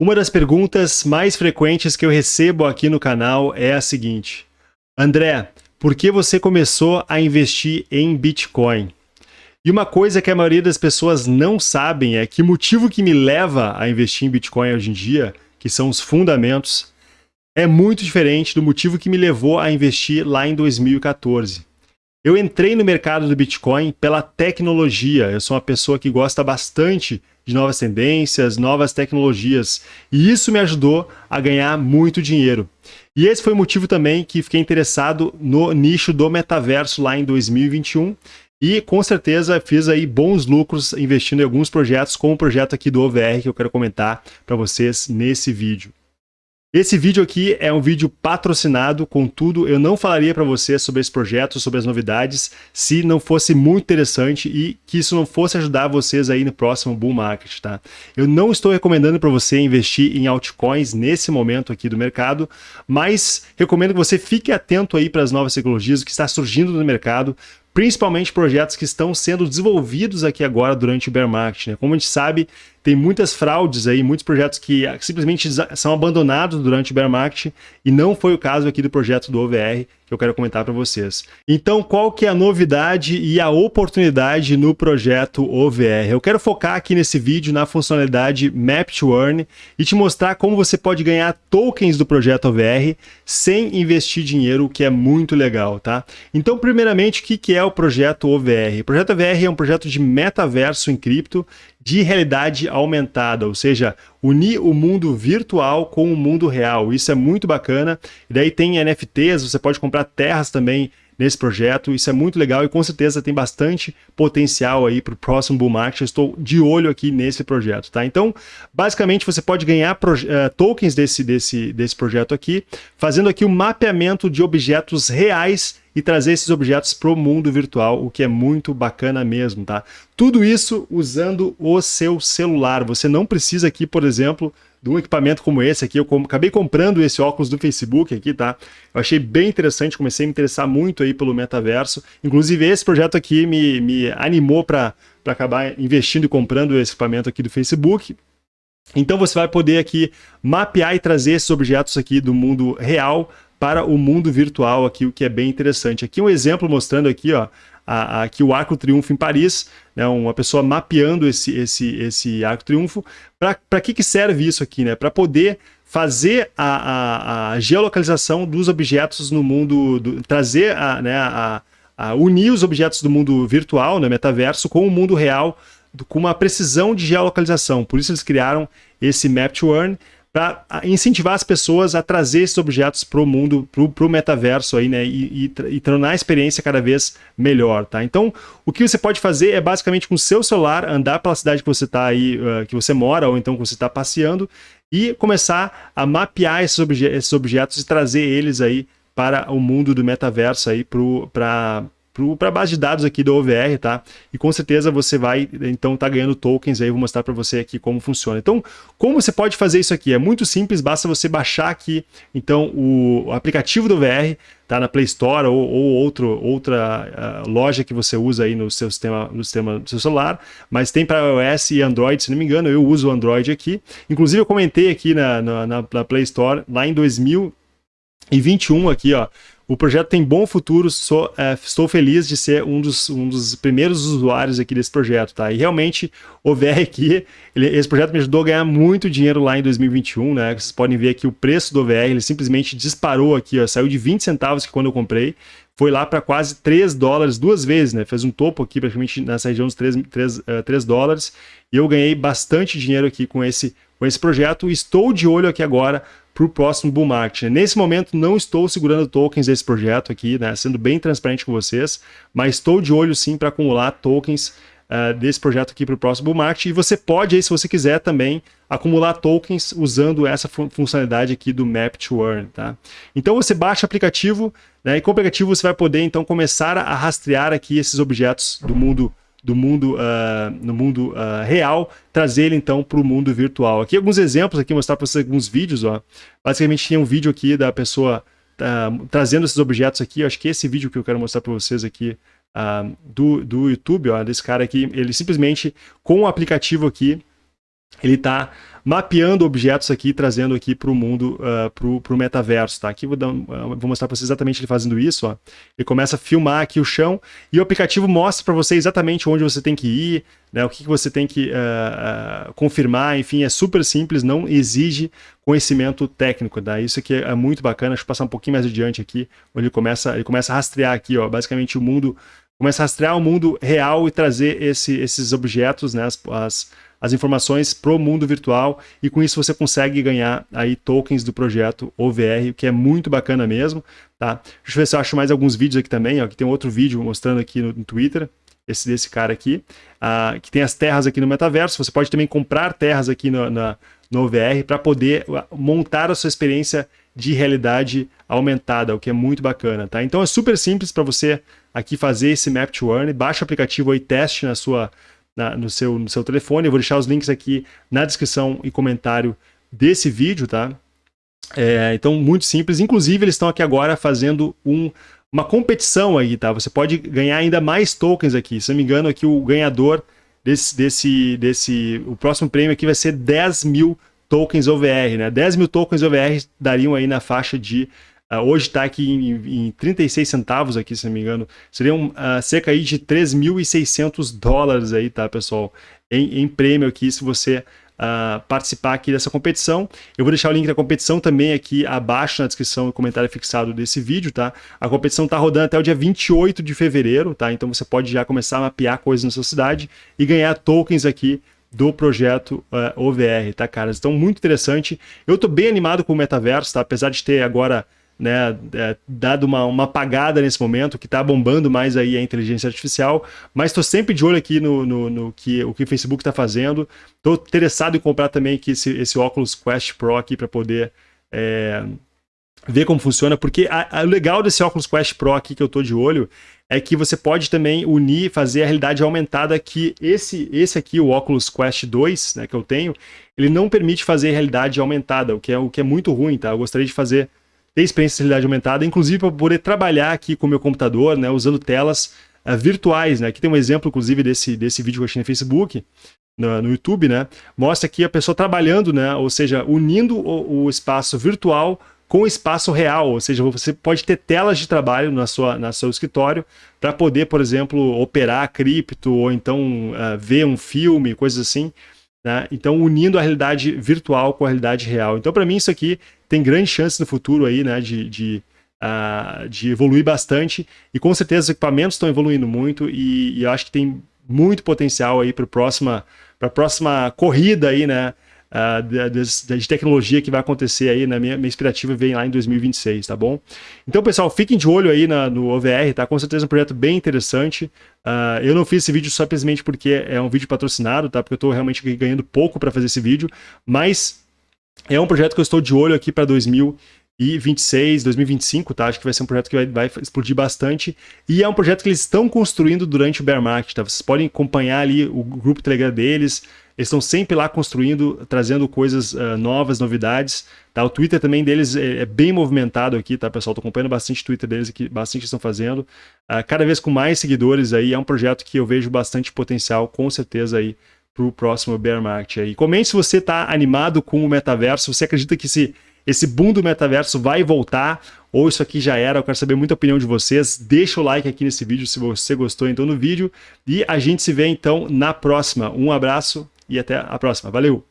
Uma das perguntas mais frequentes que eu recebo aqui no canal é a seguinte. André, por que você começou a investir em Bitcoin? E uma coisa que a maioria das pessoas não sabem é que o motivo que me leva a investir em Bitcoin hoje em dia, que são os fundamentos, é muito diferente do motivo que me levou a investir lá em 2014. Eu entrei no mercado do Bitcoin pela tecnologia. Eu sou uma pessoa que gosta bastante de novas tendências, novas tecnologias. E isso me ajudou a ganhar muito dinheiro. E esse foi o motivo também que fiquei interessado no nicho do metaverso lá em 2021. E com certeza fiz aí bons lucros investindo em alguns projetos, como o projeto aqui do OVR que eu quero comentar para vocês nesse vídeo. Esse vídeo aqui é um vídeo patrocinado, contudo, eu não falaria para você sobre esse projeto, sobre as novidades, se não fosse muito interessante e que isso não fosse ajudar vocês aí no próximo bull market, tá? Eu não estou recomendando para você investir em altcoins nesse momento aqui do mercado, mas recomendo que você fique atento aí para as novas tecnologias que está surgindo no mercado, principalmente projetos que estão sendo desenvolvidos aqui agora durante o bear market. Né? Como a gente sabe, tem muitas fraudes aí, muitos projetos que simplesmente são abandonados durante o bear market e não foi o caso aqui do projeto do OVR que eu quero comentar para vocês. Então, qual que é a novidade e a oportunidade no projeto OVR? Eu quero focar aqui nesse vídeo na funcionalidade Map to Earn e te mostrar como você pode ganhar tokens do projeto OVR sem investir dinheiro, o que é muito legal, tá? Então, primeiramente, o que é o projeto OVR? O projeto OVR é um projeto de metaverso em cripto de realidade aumentada, ou seja, unir o mundo virtual com o mundo real. Isso é muito bacana. E daí tem NFTs, você pode comprar terras também nesse projeto. Isso é muito legal e com certeza tem bastante potencial aí para o próximo bull market. Eu estou de olho aqui nesse projeto, tá? Então, basicamente você pode ganhar uh, tokens desse, desse, desse projeto aqui, fazendo aqui o um mapeamento de objetos reais e trazer esses objetos para o mundo virtual, o que é muito bacana mesmo, tá? Tudo isso usando o seu celular. Você não precisa aqui, por exemplo, de um equipamento como esse aqui. Eu acabei comprando esse óculos do Facebook aqui, tá? Eu achei bem interessante, comecei a me interessar muito aí pelo metaverso. Inclusive, esse projeto aqui me, me animou para acabar investindo e comprando esse equipamento aqui do Facebook. Então você vai poder aqui mapear e trazer esses objetos aqui do mundo real para o mundo virtual aqui, o que é bem interessante. Aqui um exemplo mostrando aqui, ó, a, a, aqui o Arco Triunfo em Paris, né, uma pessoa mapeando esse, esse, esse Arco Triunfo. Para que, que serve isso aqui? Né? Para poder fazer a, a, a, geolocalização dos objetos no mundo, do, trazer a, né, a, a, unir os objetos do mundo virtual, né, metaverso, com o mundo real, com uma precisão de geolocalização. Por isso eles criaram esse Map to Earn, para incentivar as pessoas a trazer esses objetos para o mundo, para o metaverso aí, né, e, e, e, tornar a experiência cada vez melhor, tá? Então, o que você pode fazer é basicamente com o seu celular andar pela cidade que você está aí, uh, que você mora, ou então que você está passeando, e começar a mapear esses, obje esses objetos e trazer eles aí para o mundo do metaverso aí para para a base de dados aqui do OVR, tá? E com certeza você vai, então, tá ganhando tokens aí, vou mostrar para você aqui como funciona. Então, como você pode fazer isso aqui? É muito simples, basta você baixar aqui, então, o, aplicativo do OVR, tá? Na Play Store ou, ou outro, outra uh, loja que você usa aí no seu sistema, no sistema do seu celular, mas tem para iOS e Android, se não me engano, eu uso o Android aqui. Inclusive, eu comentei aqui na, na, na Play Store, lá em 2021 aqui, ó, o projeto tem bom futuro, sou, é, estou feliz de ser um dos, um dos primeiros usuários aqui desse projeto, tá? E realmente, o VR aqui, ele, esse projeto me ajudou a ganhar muito dinheiro lá em 2021, né? Vocês podem ver aqui o preço do VR, ele simplesmente disparou aqui, ó, saiu de 20 centavos que quando eu comprei, foi lá para quase 3 dólares duas vezes, né? Fez um topo aqui praticamente nessa região dos 3, 3, uh, 3 dólares, e eu ganhei bastante dinheiro aqui com esse, com esse projeto, estou de olho aqui agora para o próximo bull market. Nesse momento não estou segurando tokens desse projeto aqui, né, sendo bem transparente com vocês, mas estou de olho sim para acumular tokens uh, desse projeto aqui para o próximo bull market e você pode aí, se você quiser também, acumular tokens usando essa fun funcionalidade aqui do Map to Earn, tá? Então você baixa o aplicativo, né, e com o aplicativo você vai poder então começar a rastrear aqui esses objetos do mundo do mundo, uh, no mundo uh, real, trazer ele então para o mundo virtual. Aqui alguns exemplos, aqui mostrar para vocês alguns vídeos. Ó. Basicamente tinha um vídeo aqui da pessoa uh, trazendo esses objetos aqui. Acho que esse vídeo que eu quero mostrar para vocês aqui do, do YouTube, ó, desse cara aqui, ele simplesmente com o aplicativo aqui, ele está mapeando objetos aqui, trazendo aqui para o mundo, uh, para o metaverso, tá? Aqui vou, dar, uh, vou mostrar para vocês exatamente ele fazendo isso, ó. Ele começa a filmar aqui o chão e o aplicativo mostra para você exatamente onde você tem que ir, né? O que, que você tem que uh, confirmar, enfim, é super simples, não exige conhecimento técnico, tá? Isso aqui é, muito bacana, deixa eu passar um pouquinho mais adiante aqui, onde ele começa, ele começa a rastrear aqui, ó, basicamente o mundo, começa a rastrear o mundo real e trazer esse, esses objetos, né? as, as as informações para o mundo virtual e com isso você consegue ganhar aí tokens do projeto OVR, que é muito bacana mesmo, tá? Deixa eu ver se eu acho mais alguns vídeos aqui também, ó, aqui tem outro vídeo mostrando aqui no, no Twitter, esse desse cara aqui, uh, que tem as terras aqui no metaverso, você pode também comprar terras aqui no, na, no OVR para poder montar a sua experiência de realidade aumentada, o que é muito bacana, tá? Então é super simples para você aqui fazer esse Map to Earn, baixa o aplicativo e teste na sua na, no, seu, no seu telefone. Eu vou deixar os links aqui na descrição e comentário desse vídeo, tá? É, então, muito simples. Inclusive, eles estão aqui agora fazendo um, uma competição aí, tá? Você pode ganhar ainda mais tokens aqui. Se não me engano, aqui o ganhador desse, desse, desse... O próximo prêmio aqui vai ser 10 mil tokens OVR, né? 10 mil tokens OVR dariam aí na faixa de Uh, hoje está aqui em, em 36 centavos aqui, se não me engano. Seriam uh, cerca aí de 3.600 dólares aí, tá, pessoal? Em, em prêmio aqui, se você uh, participar aqui dessa competição. Eu vou deixar o link da competição também aqui abaixo na descrição e comentário fixado desse vídeo, tá? A competição está rodando até o dia 28 de fevereiro, tá? Então você pode já começar a mapear coisas na sua cidade e ganhar tokens aqui do projeto uh, OVR, tá, caras? Então, muito interessante. Eu estou bem animado com o metaverso, tá? Apesar de ter agora né, é, dado uma, uma apagada nesse momento, que está bombando mais aí a inteligência artificial, mas estou sempre de olho aqui no, no, no, que o que o Facebook está fazendo. Estou interessado em comprar também aqui esse, esse Oculus Quest Pro aqui para poder é, ver como funciona, porque o legal desse Oculus Quest Pro aqui que eu estou de olho é que você pode também unir, fazer a realidade aumentada que esse, esse aqui, o Oculus Quest 2, né, que eu tenho, ele não permite fazer realidade aumentada, o que é, o que é muito ruim, tá? Eu gostaria de fazer ter experiência de realidade aumentada, inclusive para poder trabalhar aqui com o meu computador, né, usando telas uh, virtuais. Né? Aqui tem um exemplo, inclusive, desse, desse vídeo que eu achei no Facebook, no, no YouTube, né? mostra aqui a pessoa trabalhando, né? ou seja, unindo o, o espaço virtual com espaço real, ou seja, você pode ter telas de trabalho na sua, na seu escritório para poder, por exemplo, operar cripto ou então uh, ver um filme, coisas assim. Né? Então, unindo a realidade virtual com a realidade real. Então, para mim, isso aqui tem grande chance no futuro aí, né, de, de, uh, de evoluir bastante. E com certeza os equipamentos estão evoluindo muito e, e eu acho que tem muito potencial aí para a próxima, próxima corrida aí, né, uh, de, tecnologia que vai acontecer aí, na minha, minha expectativa vem lá em 2026, tá bom? Então, pessoal, fiquem de olho aí na, no OVR, tá? Com certeza é um projeto bem interessante. Uh, eu não fiz esse vídeo simplesmente porque é um vídeo patrocinado, tá? Porque eu estou realmente ganhando pouco para fazer esse vídeo, mas é um projeto que eu estou de olho aqui para 2026, 2025, tá? Acho que vai ser um projeto que vai, vai, explodir bastante. E é um projeto que eles estão construindo durante o bear market, tá? Vocês podem acompanhar ali o grupo Telegram deles, eles estão sempre lá construindo, trazendo coisas uh, novas, novidades. Tá? O Twitter também deles é, é bem movimentado aqui, tá, pessoal? Estou acompanhando bastante o Twitter deles aqui, bastante estão fazendo. Uh, cada vez com mais seguidores aí, é um projeto que eu vejo bastante potencial, com certeza aí, para o próximo bear market aí. Comente se você está animado com o metaverso, você acredita que esse, esse boom do metaverso vai voltar, ou isso aqui já era, eu quero saber muita opinião de vocês. Deixa o like aqui nesse vídeo se você gostou então no vídeo. E a gente se vê então na próxima. Um abraço e até a próxima. Valeu!